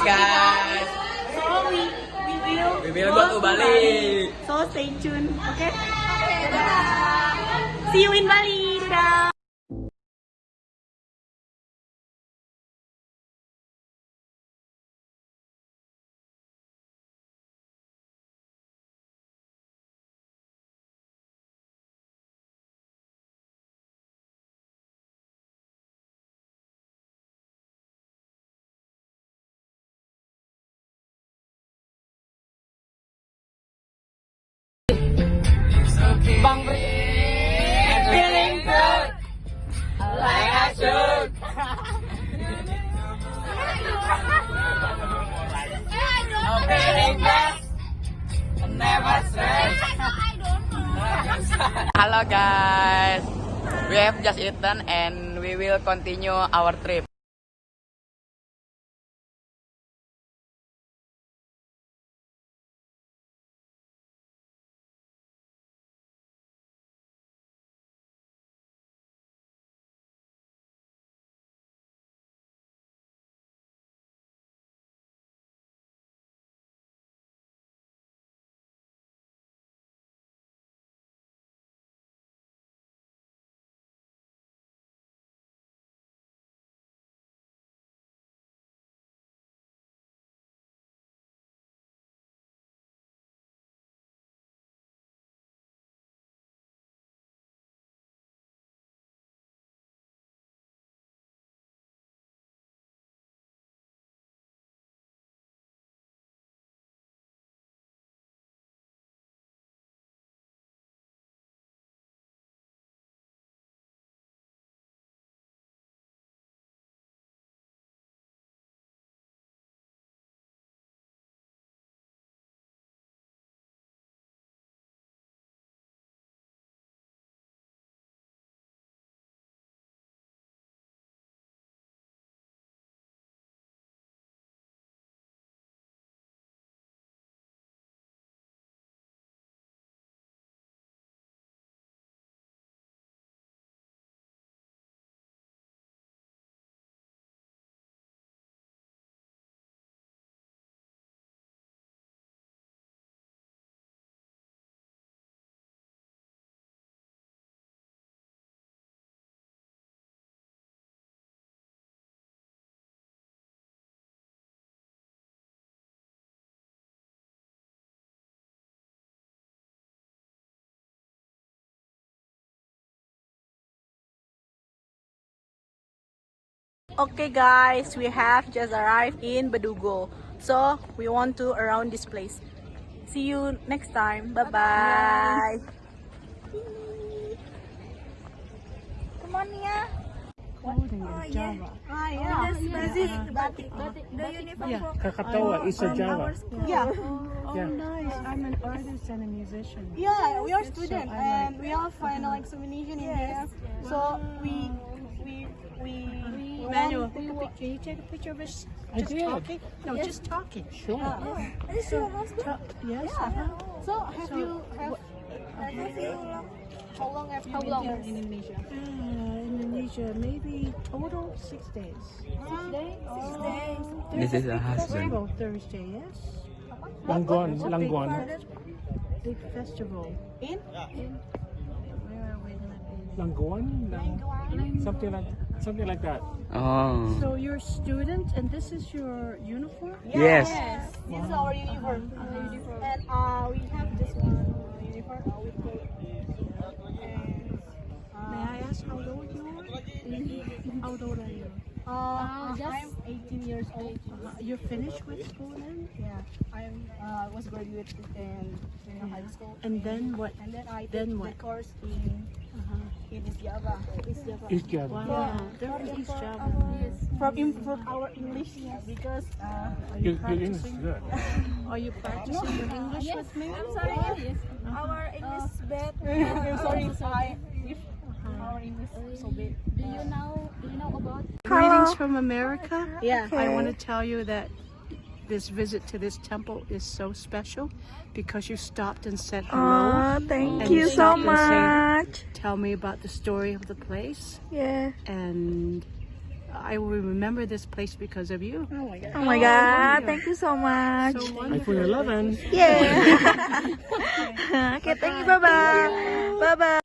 Okay guys, So we we will we will go to Bali. So stay tuned, okay? See you in Bali. Dadah. Bang Feeling good. Like I should. I'm. Hello guys. We have just eaten and we will continue our trip. Okay guys, we have just arrived in Badugo. So we want to around this place. See you next time. Bye bye. Come on ya. Oh yeah. Ah yeah. This is batik. The uniform Yeah. for Krakatoa is a Java. Yeah. Oh, Yeah. nice. I'm an artist and a musician. Yeah, we are So student I and we all find like examination in there. So we we we Manuel, take a pic- can you take a picture of us I just did. talking? No, just talking. Sure. This is your husband? Yes. Yeah. uh-huh. So have you have, have you how long have you been here in Indonesia? Uh, Indonesia, maybe total six days. Six days. Six days. This is a husband. Festival Thursday, yes. Langguan, Langguan. Big festival. In? Where are we gonna be? Langguan? Lang- Something like something like that. Oh. So you're a student, and this is your uniform. Yes. This is our uniform. And uh, we have this one uh, uniform. Uh, we call and May I ask how old you are? How old are you? Uh, I'm 18 years old. Uh, you're finished with school then? Yeah, I'm uh, was graduated in junior high school. And then what? And then I Then did what? the course in Uh-huh. in East Java. East Java. East Java. Wow, they're from East Java. From improve our English because uh, Your, your English is good. Are you practicing your English with me? I'm sorry. Yes. Our English is bad. I'm sorry if I if is so. Do you know? Do you know about? Greetings from America. Yeah. I want to tell you that this visit to this temple is so special because you stopped and said hello. thank And you so much. Tell me about the story of the place Yeah. and I will remember this place because of you. Oh my god, Oh, oh my God! thank you so much. So iPhone 11. Yeah. okay, thank you. Bye-bye. Bye bye.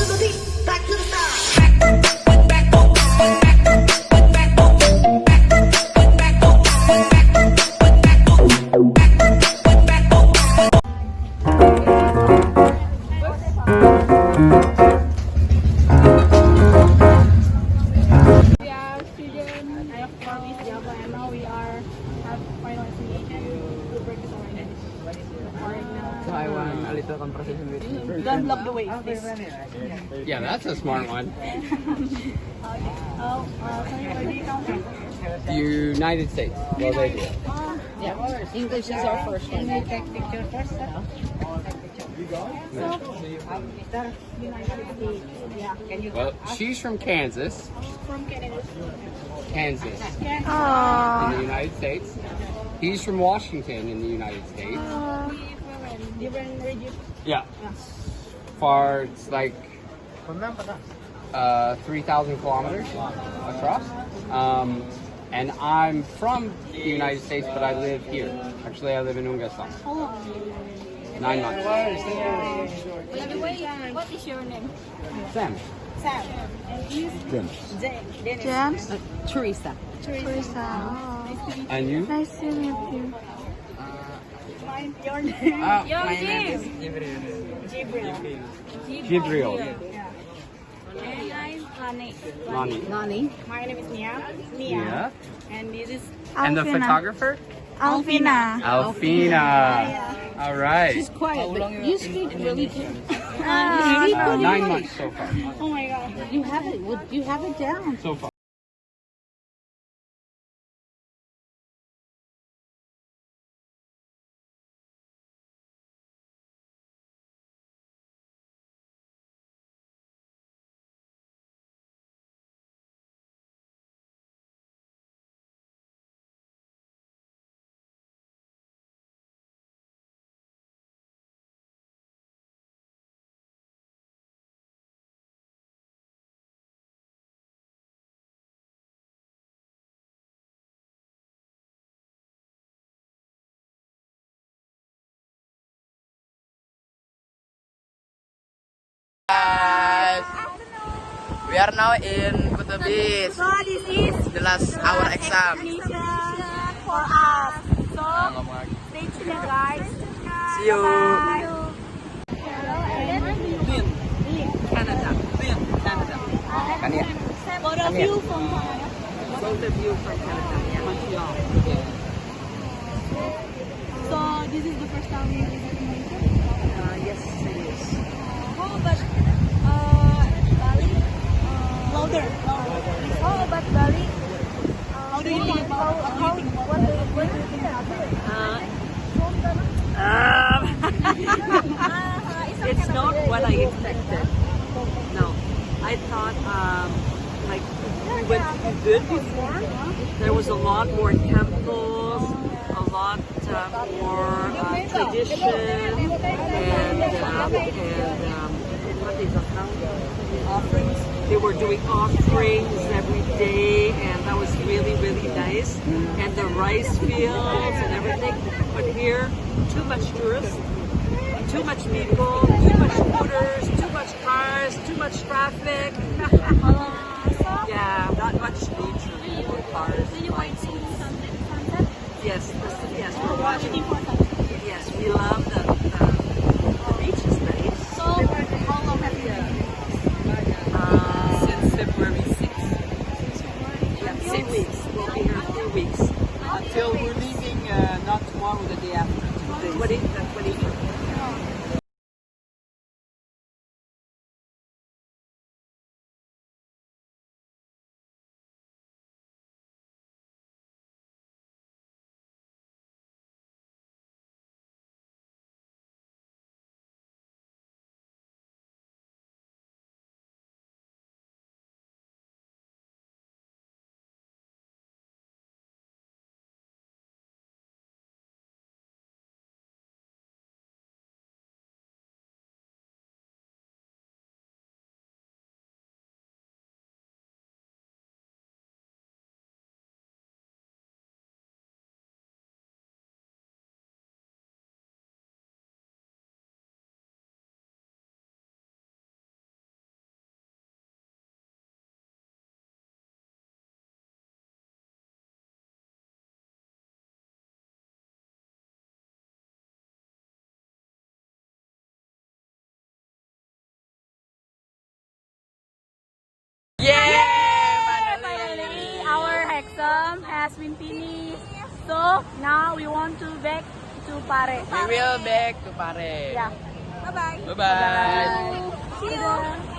Bye bye. I want a little conversation with you. Don't block the way, please. Yeah, that's a smart one. Oh, uh, sorry, where do you come from? United States. Well, they do. English is our first one. Well, she's from Kansas. From Canada. Kansas. Aww. in the United States. He's from Washington in the United States. Different region. Yeah. Far, it's like uh, 3,000 kilometers across. Um, and I'm from the United States, but I live here. Actually, I live in Ungasan. How long? Nine months. By the way, what is your name? Sam. Sam. And he's Jen- Dennis. James? Teresa. Teresa. Oh. And you? Nice to meet you. Mine, your name. Uh, Your my name. is Jibril. Jibril. Jibril. Yeah. And I'm Lani. Lonnie. Nani? My name is Nia. Nia. Yeah. And this is And the Alfina. photographer? Alfina. Alfina. All right. She's quiet, but you speak really good. Ah, Nine months so far. Oh my god. You have it. You have it down. So far. We are now in Kutubis. So this is The last hour exam. for us. So stay tuned guys. See you. Canada. You from Both of you from Canada. Yeah. Montreal. So this is the first time you visit Malaysia? Uh, yes, it is. How about uh, Bali? How Bali? How do you think about how, you What do you, what do you think about it? It's not what I expected. No, I thought um, like we went good before. There was a lot more temples, a lot uh, more uh, tradition, and um, and um, what is it now? offerings. They were doing offerings every day, and that was really really nice. And the rice fields and everything. But here, too much tourists too much people, too much scooters, too much cars, too much traffic. yeah, not much nature, more cars. Did you want to see sunset? sunset? Yes, yes, we're watching. Yes, we love 茉莉，茉莉。Pintini. So now we want to back to Pare. We will back to Pare. Yeah. Bye bye. Bye bye. bye, -bye. See you.